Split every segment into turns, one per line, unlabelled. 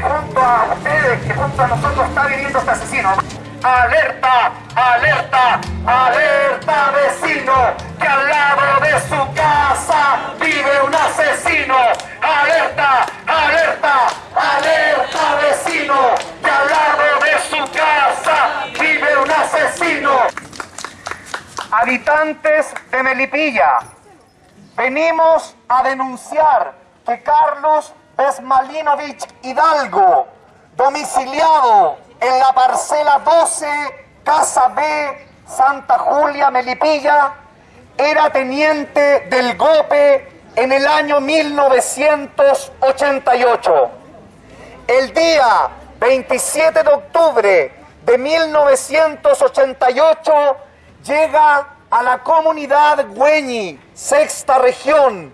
junto a ustedes, que junto a nosotros está viviendo este asesino. Alerta, alerta, alerta vecino, que al lado de su casa vive un asesino. Alerta, alerta, alerta vecino, que al lado de su casa vive un asesino. Habitantes de Melipilla, venimos a denunciar que Carlos Besmalinovich Hidalgo, domiciliado en la parcela 12, Casa B, Santa Julia, Melipilla, era teniente del GOPE en el año 1988. El día 27 de octubre de 1988 llega a la comunidad Güeñi, sexta región,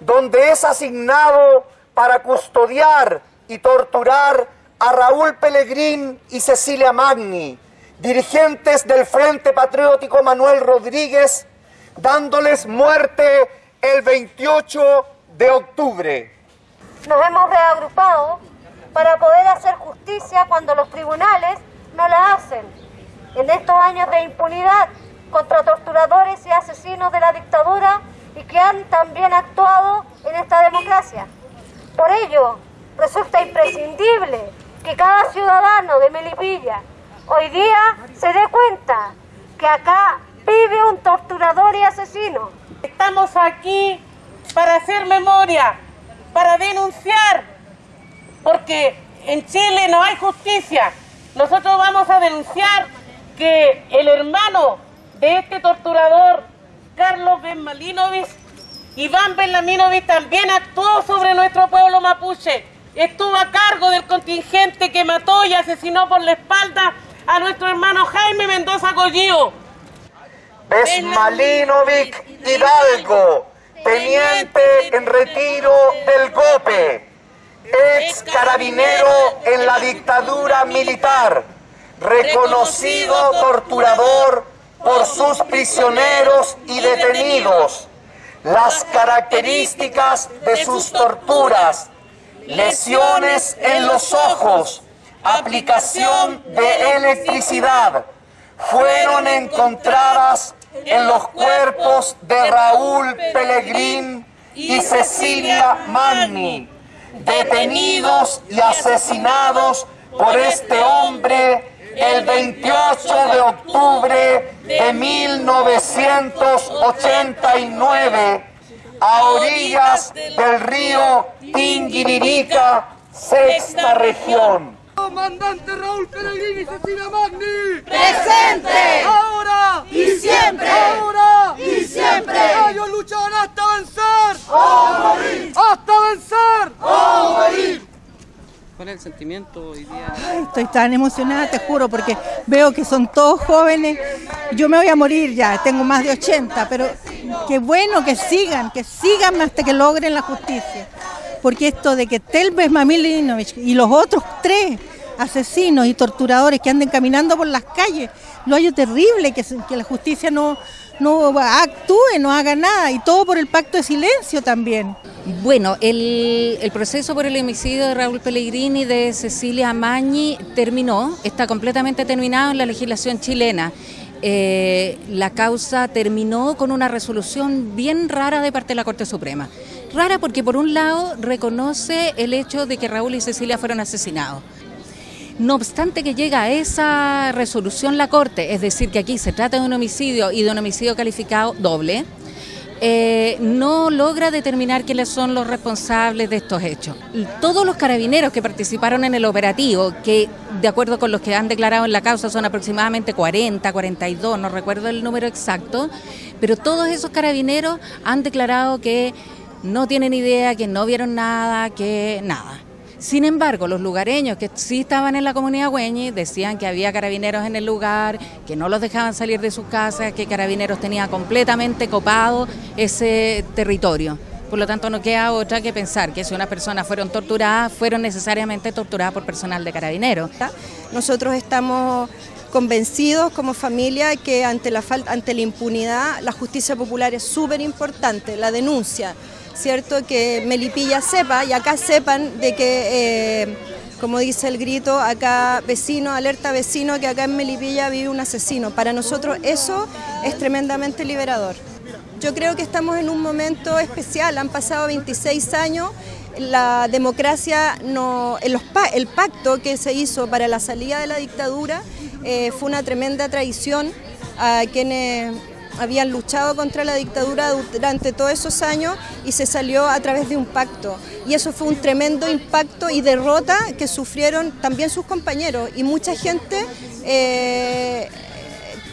donde es asignado para custodiar y torturar a Raúl Pellegrín y Cecilia Magni, dirigentes del Frente Patriótico Manuel Rodríguez, dándoles muerte el 28 de octubre.
Nos hemos reagrupado para poder hacer justicia cuando los tribunales no la hacen. En estos años de impunidad contra torturadores y asesinos de la dictadura que han también actuado en esta democracia. Por ello, resulta imprescindible que cada ciudadano de Melipilla hoy día se dé cuenta que acá vive un torturador y asesino.
Estamos aquí para hacer memoria, para denunciar, porque en Chile no hay justicia. Nosotros vamos a denunciar que el hermano de este torturador, Carlos Benmalinovich, Iván Benlaminovich, también actuó sobre nuestro pueblo mapuche. Estuvo a cargo del contingente que mató y asesinó por la espalda a nuestro hermano Jaime Mendoza Collío.
Besmalinovic Hidalgo, teniente en retiro del GOPE, ex carabinero en la dictadura militar, reconocido torturador por sus prisioneros y detenidos, las características de sus torturas, lesiones en los ojos, aplicación de electricidad, fueron encontradas en los cuerpos de Raúl Pellegrín y Cecilia Magni, detenidos y asesinados por este hombre el 28 de octubre de 1989 a orillas del río Tinguiririca, sexta región.
Comandante Raúl Pellegrini y Cecilia Magni.
¡Presente!
¡Ahora!
¡Y siempre!
¡Ahora!
¡Y siempre!
Ellos lucharán hasta vencer.
¡O morir!
¡Hasta vencer!
¡O morir!
¿Cuál es el sentimiento hoy día?
Ay, estoy tan emocionada, te juro, porque veo que son todos jóvenes. Yo me voy a morir ya, tengo más de 80, pero qué bueno que sigan, que sigan hasta que logren la justicia. Porque esto de que Telves Mamilinovich y los otros tres asesinos y torturadores que anden caminando por las calles, lo hallo terrible, que, la justicia no, no actúe, no haga nada, y todo por el pacto de silencio también.
Bueno, el, proceso por el homicidio de Raúl Pellegrini y de Cecilia Mañi terminó, está completamente terminado en la legislación chilena. Eh, la causa terminó con una resolución bien rara de parte de la Corte Suprema. Rara porque por un lado reconoce el hecho de que Raúl y Cecilia fueron asesinados. No obstante que llega a esa resolución la Corte, es decir, que aquí se trata de un homicidio y de un homicidio calificado doble, eh, no logra determinar quiénes son los responsables de estos hechos. Todos los carabineros que participaron en el operativo, que de acuerdo con los que han declarado en la causa son aproximadamente 40, 42, no recuerdo el número exacto, pero todos esos carabineros han declarado que no tienen idea, que no vieron nada, que nada. Sin embargo, los lugareños que sí estaban en la comunidad Güeñi decían que había carabineros en el lugar, que no los dejaban salir de sus casas, que carabineros tenía completamente copado ese territorio. Por lo tanto, no queda otra que pensar que si unas personas fueron torturadas, fueron necesariamente torturadas por personal de carabineros.
Nosotros estamos convencidos como familia que ante la, falta, ante la impunidad la justicia popular es súper importante, la denuncia, ¿cierto? Que Melipilla sepa y acá sepan de que eh, como dice el grito, acá vecino, alerta vecino, que acá en Melipilla vive un asesino. Para nosotros eso es tremendamente liberador. Yo creo que estamos en un momento especial, han pasado 26 años, la democracia, no, el pacto que se hizo para la salida de la dictadura eh, fue una tremenda traición a quienes habían luchado contra la dictadura durante todos esos años y se salió a través de un pacto. Y eso fue un tremendo impacto y derrota que sufrieron también sus compañeros y mucha gente eh,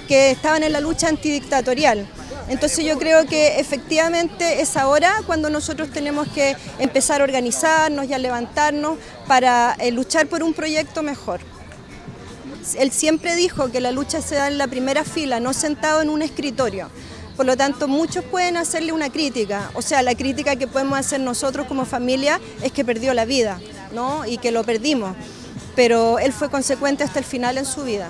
que estaban en la lucha antidictatorial. Entonces yo creo que efectivamente es ahora cuando nosotros tenemos que empezar a organizarnos y a levantarnos para eh, luchar por un proyecto mejor. Él siempre dijo que la lucha se da en la primera fila, no sentado en un escritorio. Por lo tanto, muchos pueden hacerle una crítica. O sea, la crítica que podemos hacer nosotros como familia es que perdió la vida, ¿no? Y que lo perdimos. Pero él fue consecuente hasta el final en su vida.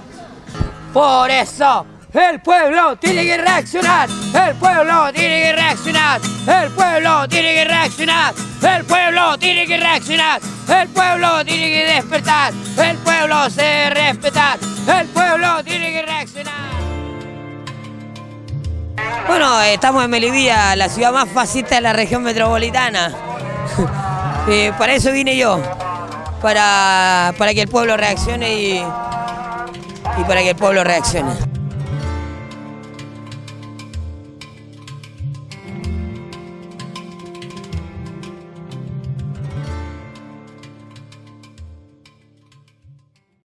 Por eso, el pueblo tiene que reaccionar. El pueblo tiene que reaccionar. El pueblo tiene que reaccionar. El pueblo tiene que reaccionar. El pueblo tiene que despertar. El pueblo se respetar. El pueblo tiene que reaccionar. Bueno, estamos en Melivilla, la ciudad más fascista de la región metropolitana. Eh, para eso vine yo, para, para que el pueblo reaccione y, y para que el pueblo reaccione.